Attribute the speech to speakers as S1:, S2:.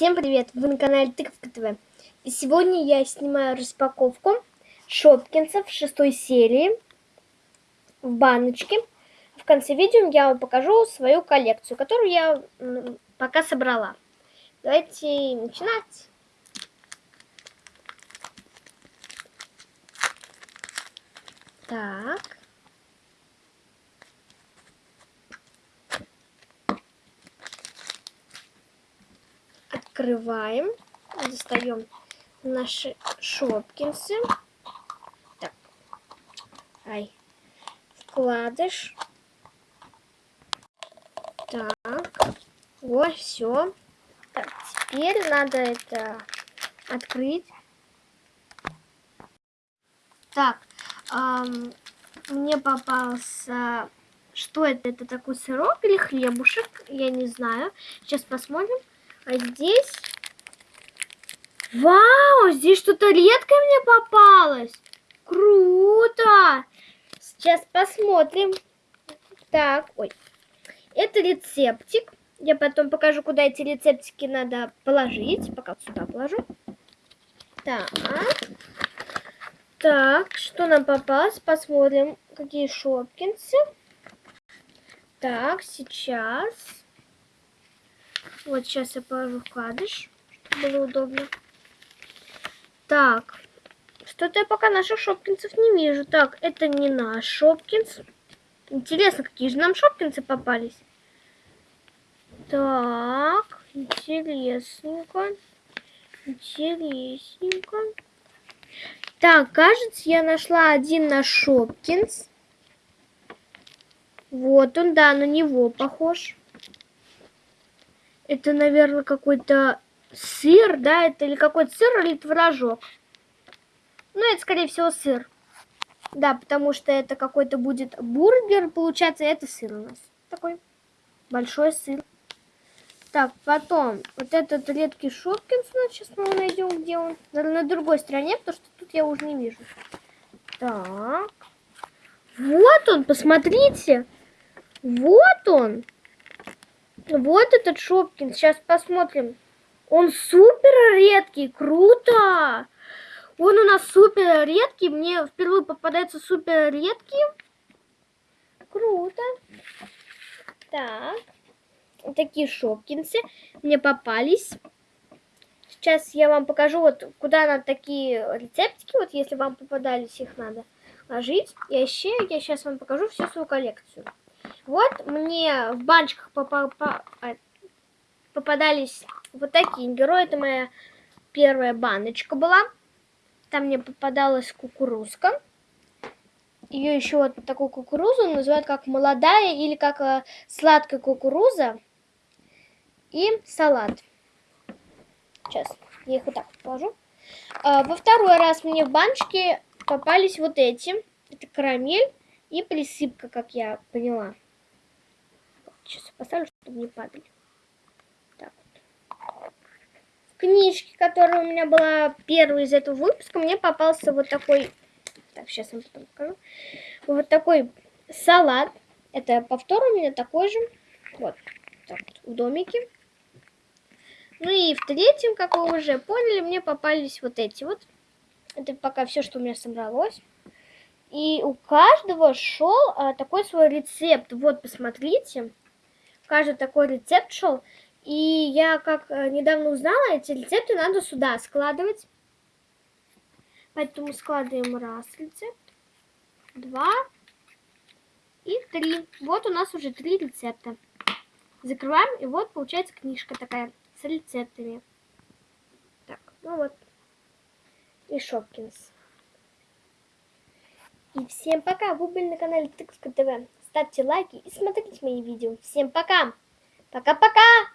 S1: Всем привет! Вы на канале Тыковка ТВ. И сегодня я снимаю распаковку Шопкинсов шестой серии в баночке. В конце видео я вам покажу свою коллекцию, которую я пока собрала. Давайте начинать. Так. Открываем, достаем наши шопкинсы. Так, ай, вкладыш. Так, вот, все. Так, теперь надо это открыть. Так, эм, мне попался... Что это? Это такой сырок или хлебушек? Я не знаю. Сейчас посмотрим. А здесь... Вау, здесь что-то редкое мне попалось. Круто. Сейчас посмотрим. Так, ой. Это рецептик. Я потом покажу, куда эти рецептики надо положить. Пока сюда положу. Так. Так, что нам попалось? Посмотрим, какие шопкинсы. Так, сейчас. Вот сейчас я положу вкладыш, чтобы было удобно. Так, что-то я пока наших шопкинцев не вижу. Так, это не наш шопкинс. Интересно, какие же нам шопкинцы попались. Так, интересненько. Интересненько. Так, кажется, я нашла один наш шопкинс. Вот он, да, на него похож. Это, наверное, какой-то сыр, да? Это или какой-то сыр, или творожок. Ну, это, скорее всего, сыр. Да, потому что это какой-то будет бургер, получается, это сыр у нас. Такой большой сыр. Так, потом, вот этот редкий Шопкинс, сейчас мы его найдем, где он. На другой стороне, потому что тут я уже не вижу. Так. Вот он, посмотрите. Вот он. Вот этот Шопкин. Сейчас посмотрим. Он супер редкий. Круто. Он у нас супер редкий. Мне впервые попадается супер редкий. Круто. Так. Такие шопкинсы мне попались. Сейчас я вам покажу, вот куда надо такие рецептики, вот если вам попадались, их надо ложить. И еще я сейчас вам покажу всю свою коллекцию. Вот мне в баночках а, попадались вот такие герои. Это моя первая баночка была. Там мне попадалась кукурузка. Ее еще вот такую кукурузу называют как молодая или как э, сладкая кукуруза. И салат. Сейчас я их вот так положу. А, во второй раз мне в баночке попались вот эти. Это карамель и присыпка, как я поняла. Сейчас поставлю, чтобы не падали. Так вот. В книжке, которая у меня была первой из этого выпуска, мне попался вот такой... Так, сейчас вам потом покажу. Вот такой салат. Это повтор у меня такой же. Вот. Так вот, в домике. Ну и в третьем, как вы уже поняли, мне попались вот эти вот. Это пока все, что у меня собралось. И у каждого шел а, такой свой рецепт. Вот, посмотрите каждый такой рецепт шел. И я как э, недавно узнала, эти рецепты надо сюда складывать. Поэтому складываем раз рецепт, два и три. Вот у нас уже три рецепта. Закрываем, и вот получается книжка такая с рецептами. Так, ну вот. И Шопкинс. И всем пока! Вы были на канале Тыковка ТВ ставьте лайки и смотрите мои видео. Всем пока! Пока-пока!